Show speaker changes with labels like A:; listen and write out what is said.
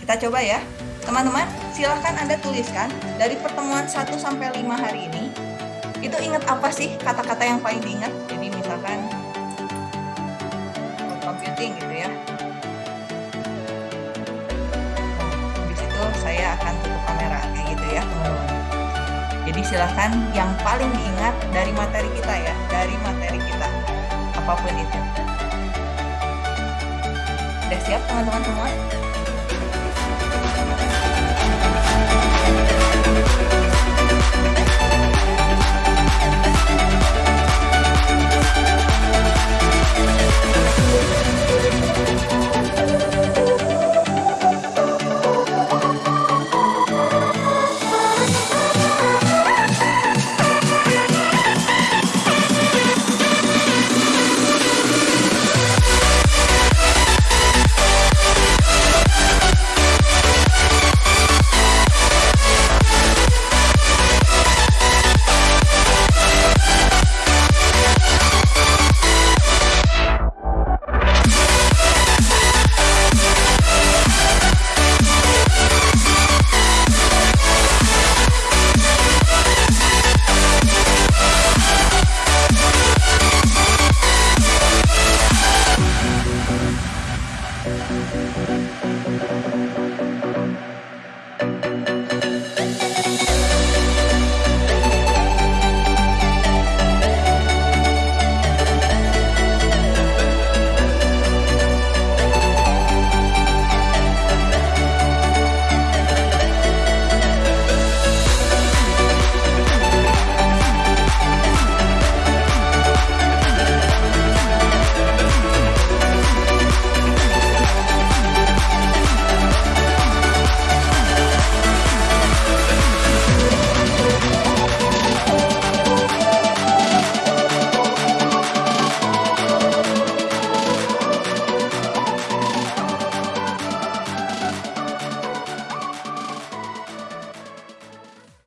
A: Kita coba ya. Teman-teman, silahkan Anda tuliskan dari pertemuan 1 sampai 5 hari ini. Itu ingat apa sih kata-kata yang paling diingat? Jadi misalkan computing gitu ya. Nah, habis itu saya akan tutup kamera kayak gitu ya, teman-teman. Jadi silahkan yang paling diingat dari materi kita ya, dari materi kita. Apa pun itu. Udah siap teman-teman semua?